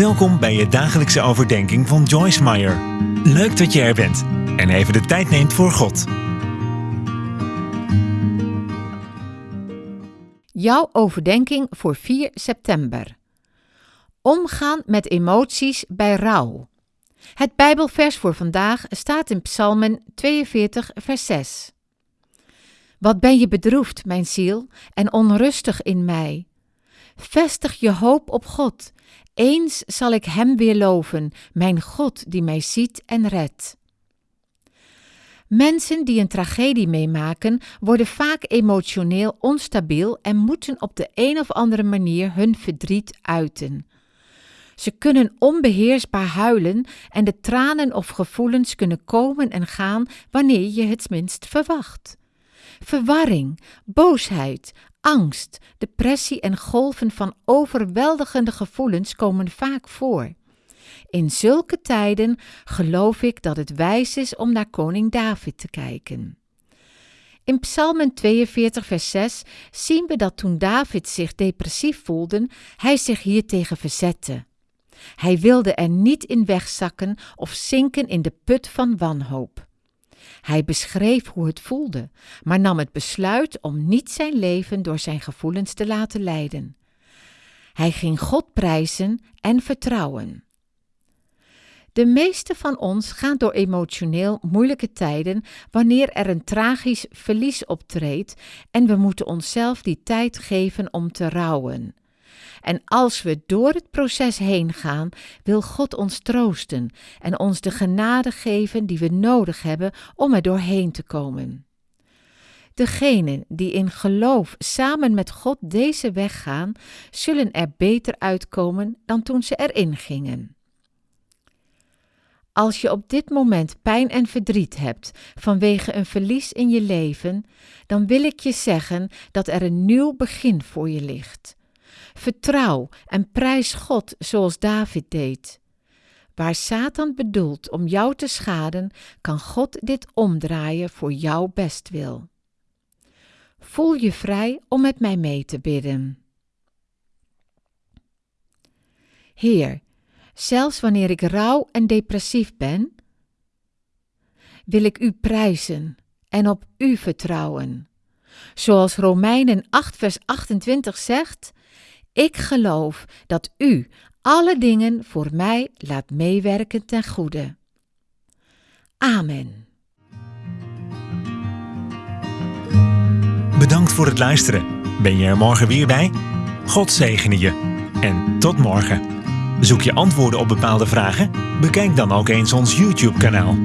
Welkom bij je dagelijkse overdenking van Joyce Meyer. Leuk dat je er bent en even de tijd neemt voor God. Jouw overdenking voor 4 september. Omgaan met emoties bij rouw. Het Bijbelvers voor vandaag staat in Psalmen 42, vers 6. Wat ben je bedroefd, mijn ziel, en onrustig in mij? Vestig je hoop op God. Eens zal ik Hem weer loven, mijn God die mij ziet en redt. Mensen die een tragedie meemaken, worden vaak emotioneel onstabiel en moeten op de een of andere manier hun verdriet uiten. Ze kunnen onbeheersbaar huilen en de tranen of gevoelens kunnen komen en gaan wanneer je het minst verwacht. Verwarring, boosheid, angst, depressie en golven van overweldigende gevoelens komen vaak voor. In zulke tijden geloof ik dat het wijs is om naar koning David te kijken. In Psalmen 42, vers 6 zien we dat toen David zich depressief voelde, hij zich hiertegen verzette. Hij wilde er niet in wegzakken of zinken in de put van wanhoop. Hij beschreef hoe het voelde, maar nam het besluit om niet zijn leven door zijn gevoelens te laten leiden. Hij ging God prijzen en vertrouwen. De meeste van ons gaan door emotioneel moeilijke tijden wanneer er een tragisch verlies optreedt en we moeten onszelf die tijd geven om te rouwen. En als we door het proces heen gaan, wil God ons troosten en ons de genade geven die we nodig hebben om er doorheen te komen. Degenen die in geloof samen met God deze weg gaan, zullen er beter uitkomen dan toen ze erin gingen. Als je op dit moment pijn en verdriet hebt vanwege een verlies in je leven, dan wil ik je zeggen dat er een nieuw begin voor je ligt. Vertrouw en prijs God zoals David deed. Waar Satan bedoelt om jou te schaden, kan God dit omdraaien voor jouw bestwil. Voel je vrij om met mij mee te bidden. Heer, zelfs wanneer ik rouw en depressief ben, wil ik U prijzen en op U vertrouwen. Zoals Romeinen 8, vers 28 zegt: Ik geloof dat U alle dingen voor mij laat meewerken ten goede. Amen. Bedankt voor het luisteren. Ben je er morgen weer bij? God zegene je. En tot morgen. Zoek je antwoorden op bepaalde vragen? Bekijk dan ook eens ons YouTube-kanaal.